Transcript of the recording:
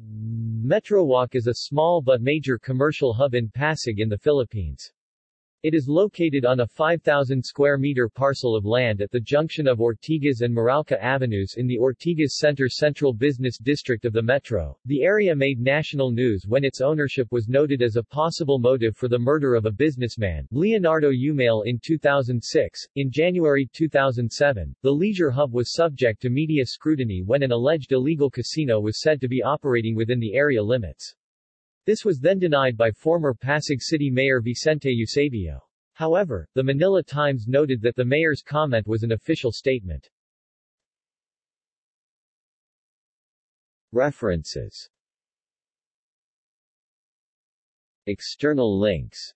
Metrowalk is a small but major commercial hub in Pasig in the Philippines. It is located on a 5,000 square meter parcel of land at the junction of Ortigas and Meralco Avenues in the Ortigas Center Central Business District of the Metro. The area made national news when its ownership was noted as a possible motive for the murder of a businessman, Leonardo Umale in 2006. In January 2007, the leisure hub was subject to media scrutiny when an alleged illegal casino was said to be operating within the area limits. This was then denied by former Pasig City Mayor Vicente Eusebio. However, the Manila Times noted that the mayor's comment was an official statement. References External links